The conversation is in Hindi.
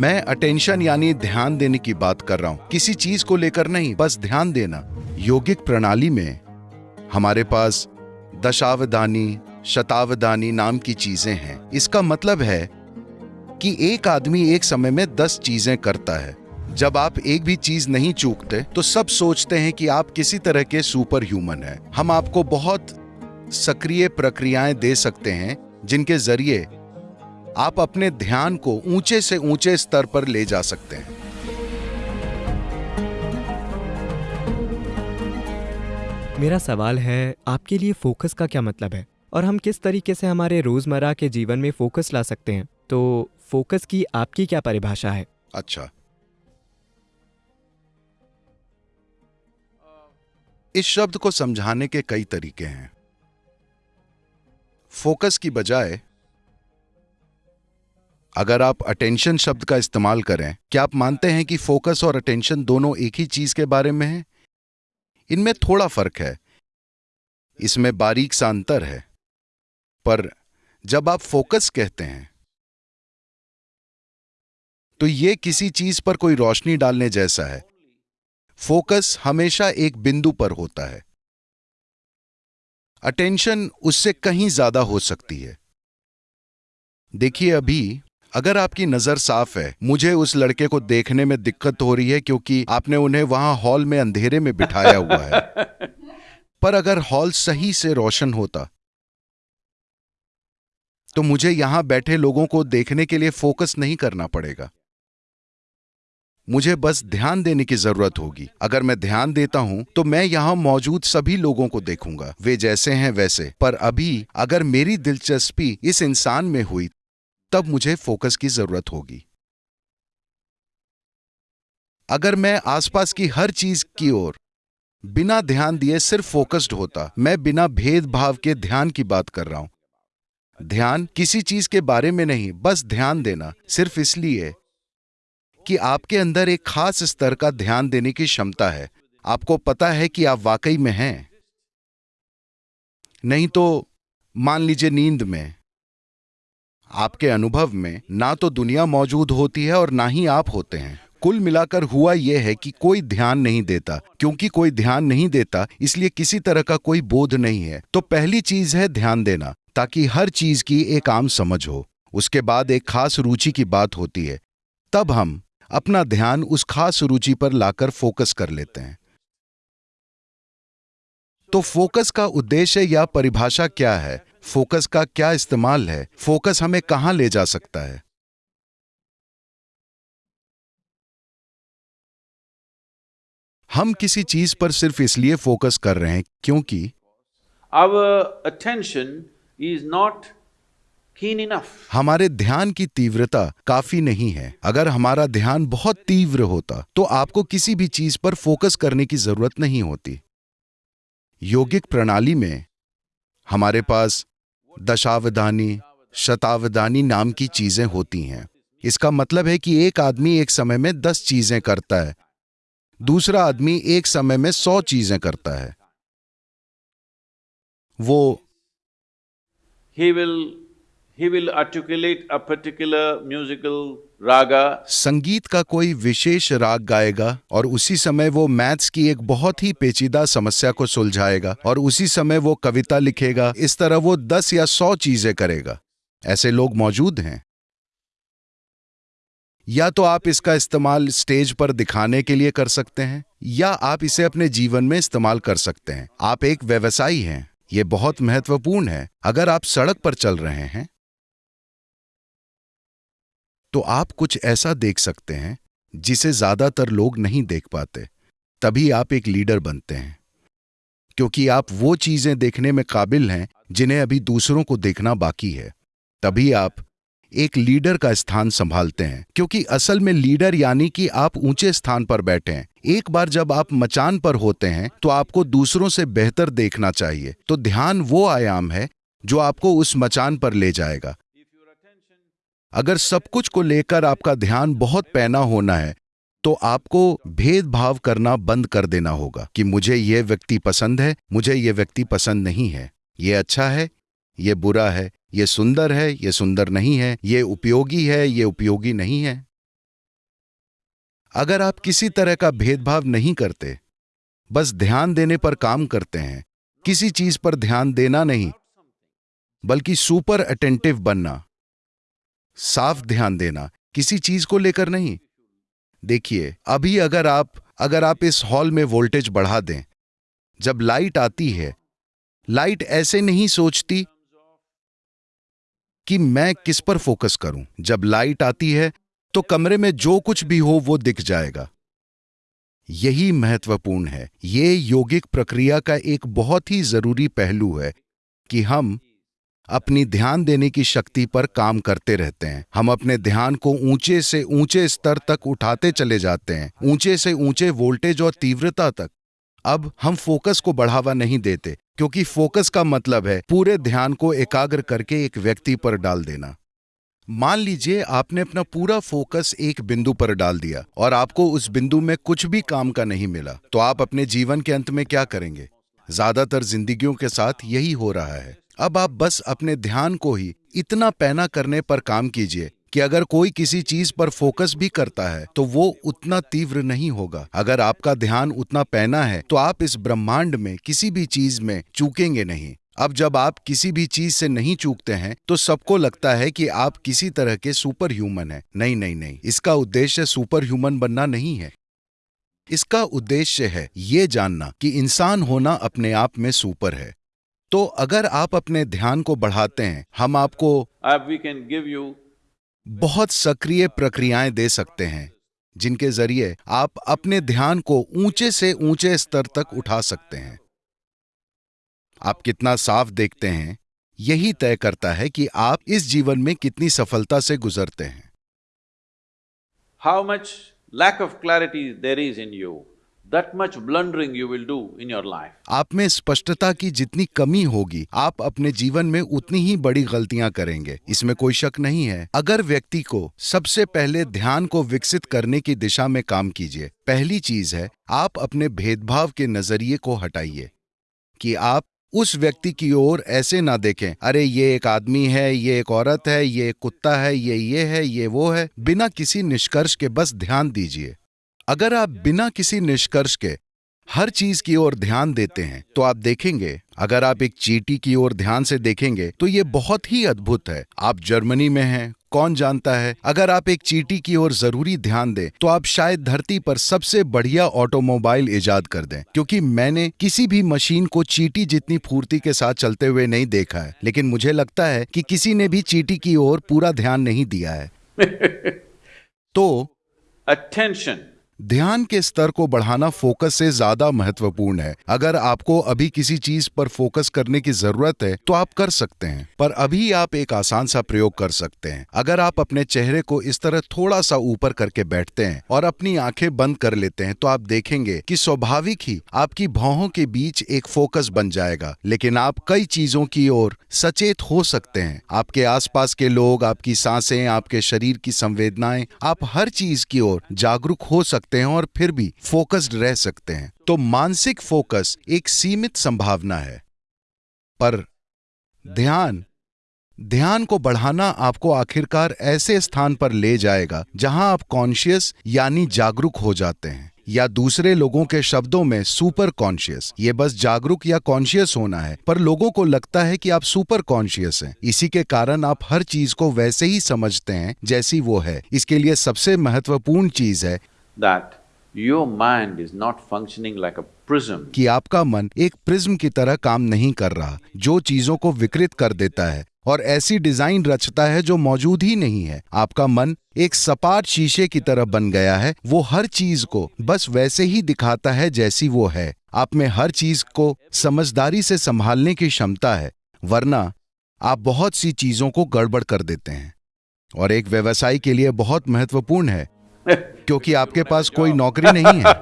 मैं अटेंशन यानी ध्यान देने की बात कर रहा हूँ। किसी चीज़ को लेकर नहीं, बस ध्यान देना। योगिक प्रणाली में हमारे पास दशावधानी, शतावधानी नाम की चीज़ें हैं। इसका मतलब है कि एक आदमी एक समय में दस चीज़ें करता है। जब आप एक भी चीज़ नहीं चूकते तो सब सोचते हैं कि आप किसी तरह के सुपर ह्यूमन हैं। हम आपको बहुत सक्रिय प्रक्रियाएँ दे सकते हैं, जिनके ज़रिए आप अपने ध्यान को ऊँचे से ऊँचे स्तर पर ले जा सकते हैं। मेरा सवाल है आपके लिए फोकस का क्या मतलब है? और हम किस तरीके से हमारे रोज़मर्रा के जीवन में फोकस ला सकते हैं? तो फोकस की आपकी क्या परिभाषा है? अच्छा। इस शब्द को समझाने के कई तरीके हैं। फोकस की बजाय अगर आप अटेंशन शब्द का इस्तेमाल करें, क्या आप मानते हैं कि फोकस और अटेंशन दोनों एक ही चीज़ के बारे में है? इनमें थोड़ा फ़र्क है। इसमें बारीक सा अंतर है। पर जब आप फोकस कहते हैं तो यह किसी चीज़ पर कोई रोशनी डालने जैसा है। फोकस हमेशा एक बिंदु पर होता है। अटेंशन उससे कहीं ज़्यादा हो सकती है। देखिए अभी अगर आपकी नज़र साफ़ है मुझे उस लड़के को देखने में दिक्कत हो रही है क्योंकि आपने उन्हें वहाँ हॉल में अंधेरे में बिठाया हुआ है। पर अगर हॉल सही से रोशन होता तो मुझे यहाँ बैठे लोगों को देखने के लिए फोकस नहीं करना पड़ेगा। मुझे बस ध्यान देने की ज़रूरत होगी। अगर मैं ध्यान देता हूँ तो मैं यहाँ मौजूद सभी लोगों को देखूँगा। वे जैसे हैं वैसे। पर अभी अगर मेरी दिलचस्पी इस इंसान में हुई तब मुझे फोकस की ज़रूरत होगी। अगर मैं आसपास की हर चीज़ की ओर बिना ध्यान दिए सिर्फ़ फोकस्ड होता, मैं बिना भेदभाव के ध्यान की बात कर रहा हूँ। ध्यान किसी चीज़ के बारे में नहीं, बस ध्यान देना, सिर्फ़ इसलिए कि आपके अंदर एक खास स्तर का ध्यान देने की क्षमता है। आपको पता है कि आप वाकई में हैं। नहीं तो मान लीजिए नींद में आपके अनुभव में ना तो दुनिया मौजूद होती है और ना ही आप होते हैं। कुल मिलाकर हुआ यह है कि कोई ध्यान नहीं देता। क्योंकि कोई ध्यान नहीं देता, इसलिए किसी तरह का कोई बोध नहीं है। तो पहली चीज़ है ध्यान देना, ताकि हर चीज़ की एक आम समझ हो। उसके बाद एक खास रुचि की बात होती है। तब हम अपना ध्यान उस खास रुचि पर लाकर फोकस कर लेते हैं। तो फोकस का उद्देश्य या परिभाषा क्या है? फोकस का क्या इस्तेमाल है? फोकस हमें कहाँ ले जा सकता है? हम किसी चीज़ पर सिर्फ़ इसलिए फोकस कर रहे हैं क्योंकि is not keen enough. हमारे ध्यान की तीव्रता काफ़ी नहीं है। अगर हमारा ध्यान बहुत तीव्र होता तो आपको किसी भी चीज़ पर फोकस करने की ज़रूरत नहीं होती। योगिक प्रणाली में हमारे पास दशावधानी शतावधानी नाम की चीज़ें होती हैं। इसका मतलब है कि एक आदमी एक समय में दस चीज़ें करता है दूसरा आदमी एक समय में सौ चीज़ें करता है। वो ही will, he संगीत का कोई विशेष राग गाएगा और उसी समय वो मैथ्स की एक बहुत ही पेचीदा समस्या को सुलझाएगा और उसी समय वो कविता लिखेगा। इस तरह वो दस या सौ चीज़ें करेगा। ऐसे लोग मौजूद हैं। या तो आप इसका इस्तेमाल स्टेज पर दिखाने के लिए कर सकते हैं, या आप इसे अपने जीवन में इस्तेमाल कर सकते हैं। आप एक व्यवसायी हैं। ये बहुत महत्वपूर्ण है। अगर आप सड़क पर चल रहे हैं तो आप कुछ ऐसा देख सकते हैं, जिसे ज़्यादातर लोग नहीं देख पाते। तभी आप एक लीडर बनते हैं। क्योंकि आप वो चीज़ें देखने में काबिल हैं, जिन्हें अभी दूसरों को देखना बाकी है। तभी आप एक लीडर का स्थान संभालते हैं, क्योंकि असल में लीडर यानी कि आप ऊँचे स्थान पर बैठे हैं। एक बार जब आप मचान पर होते हैं तो आपको दूसरों से बेहतर देखना चाहिए। तो ध्यान वो आयाम है, जो आपको उस मचान पर ले जाएगा। अगर सब कुछ को लेकर आपका ध्यान बहुत पैना होना है तो आपको भेदभाव करना बंद कर देना होगा कि मुझे यह व्यक्ति पसंद है, मुझे यह व्यक्ति पसंद नहीं है। ये अच्छा है, ये बुरा है, ये सुंदर है, ये सुंदर नहीं है, ये उपयोगी है, ये उपयोगी नहीं है। अगर आप किसी तरह का भेदभाव नहीं करते, बस ध्यान देने पर काम करते हैं, किसी चीज़ पर ध्यान देना नहीं, बल्कि सुपर अटेंटिव बनना साफ़ ध्यान देना, किसी चीज़ को लेकर नहीं। देखिए, अभी अगर आप अगर आप इस हॉल में वोल्टेज बढ़ा दें, जब लाइट आती है, लाइट ऐसे नहीं सोचती कि मैं किस पर फोकस करूँ। जब लाइट आती है तो कमरे में जो कुछ भी हो, वो दिख जाएगा। यही महत्वपूर्ण है। ये यौगिक प्रक्रिया का एक बहुत ही ज़रूरी पहलू है कि हम अपनी ध्यान देने की शक्ति पर काम करते रहते हैं। हम अपने ध्यान को ऊँचे से ऊँचे स्तर तक उठाते चले जाते हैं। ऊँचे से ऊँचे वोल्टेज और तीव्रता तक। अब हम फोकस को बढ़ावा नहीं देते, क्योंकि फोकस का मतलब है पूरे ध्यान को एकाग्र करके एक व्यक्ति पर डाल देना। मान लीजिए आपने अपना पूरा फोकस एक बिंदु पर डाल दिया और आपको उस बिंदु में कुछ भी काम का नहीं मिला तो आप अपने जीवन के अंत में क्या करेंगे? ज़्यादातर जिंदगियों के साथ यही हो रहा है। अब आप बस अपने ध्यान को ही इतना पैना करने पर काम कीजिए कि अगर कोई किसी चीज़ पर फोकस भी करता है तो वो उतना तीव्र नहीं होगा। अगर आपका ध्यान उतना पैना है तो आप इस ब्रह्मांड में किसी भी चीज़ में चूकेंगे नहीं। अब जब आप किसी भी चीज़ से नहीं चूकते हैं तो सबको लगता है कि आप किसी तरह के सुपर ह्यूमन हैं। नहीं नहीं नहीं, इसका उद्देश्य सुपर ह्यूमन बनना नहीं है। इसका उद्देश्य है ये जानना कि इंसान होना अपने आप में सुपर है। तो अगर आप अपने ध्यान को बढ़ाते हैं हम आपको बहुत सक्रिय प्रक्रियाएँ दे सकते हैं जिनके ज़रिए आप अपने ध्यान को ऊँचे से ऊँचे स्तर तक उठा सकते हैं। आप कितना साफ़ देखते हैं यही तय करता है कि आप इस जीवन में कितनी सफलता से गुजरते हैं। How much lack of clarity there is in you, आप में स्पष्टता की जितनी कमी होगी, आप अपने जीवन में उतनी ही बड़ी गलतियाँ करेंगे। इसमें कोई शक नहीं है। अगर व्यक्ति को सबसे पहले ध्यान को विकसित करने की दिशा में काम कीजिए, पहली चीज़ है, आप अपने भेदभाव के नज़रिए को हटाइए। कि आप उस व्यक्ति की ओर ऐसे ना देखें, अरे ये एक आदमी है, ये एक औरत है, ये एक कुत्ता है, ये ये है, ये वो है, बिना किसी निष्कर्ष के बस ध्यान दीजिए। अगर आप बिना किसी निष्कर्ष के हर चीज़ की ओर ध्यान देते हैं तो आप देखेंगे अगर आप एक चीटी की ओर ध्यान से देखेंगे तो ये बहुत ही अद्भुत है। आप जर्मनी में हैं कौन जानता है? अगर आप एक चीटी की ओर ज़रूरी ध्यान दें तो आप शायद धरती पर सबसे बढ़िया ऑटोमोबाइल इजाद कर दें क्योंकि मैंने किसी भी मशीन को चीटी जितनी फूर्ति के साथ चलते हुए नहीं देखा है लेकिन मुझे लगता है कि किसी ने भी चीटी की ओर पूरा ध्यान नहीं दिया है। तो Attention. ध्यान के स्तर को बढ़ाना फोकस से ज़्यादा महत्वपूर्ण है। अगर आपको अभी किसी चीज़ पर फोकस करने की ज़रूरत है तो आप कर सकते हैं। पर अभी आप एक आसान सा प्रयोग कर सकते हैं। अगर आप अपने चेहरे को इस तरह थोड़ा सा ऊपर करके बैठते हैं और अपनी आँखें बंद कर लेते हैं तो आप देखेंगे कि स्वाभाविक ही आपकी भौहों के बीच एक फोकस बन जाएगा। लेकिन आप कई चीज़ों की ओर सचेत हो सकते हैं। आपके आसपास के लोग, आपकी साँसें, आपके शरीर की संवेदनाएँ, आप हर चीज़ की ओर जागरूक हो सकते हैं और फिर भी फोकस्ड रह सकते हैं। तो मानसिक फोकस एक सीमित संभावना है। पर ध्यान ध्यान को बढ़ाना आपको आखिरकार ऐसे स्थान पर ले जाएगा जहाँ आप कॉन्शियस यानी जागरूक हो जाते हैं या दूसरे लोगों के शब्दों में सुपर कॉन्शियस ये बस जागरूक या कॉन्शियस होना है, पर लोगों को लगता है कि आप सुपर कॉन्शियस हैं। इसी के कारण आप हर चीज़ को वैसे ही समझते हैं जैसी वो है। इसके लिए सबसे महत्वपूर्ण चीज़ है that your mind is not functioning like a prism. कि आपका मन एक प्रिज्म की तरह काम नहीं कर रहा जो चीज़ों को विकृत कर देता है और ऐसी डिज़ाइन रचता है जो मौजूद ही नहीं है। आपका मन एक सपाट शीशे की तरह बन गया है वो हर चीज़ को बस वैसे ही दिखाता है जैसी वो है। आप में हर चीज़ को समझदारी से संभालने की क्षमता है वरना आप बहुत सी चीज़ों को गड़बड़ कर देते हैं। और एक व्यवसायी के लिए बहुत महत्वपूर्ण है। क्योंकि आपके पास कोई नौकरी नहीं है।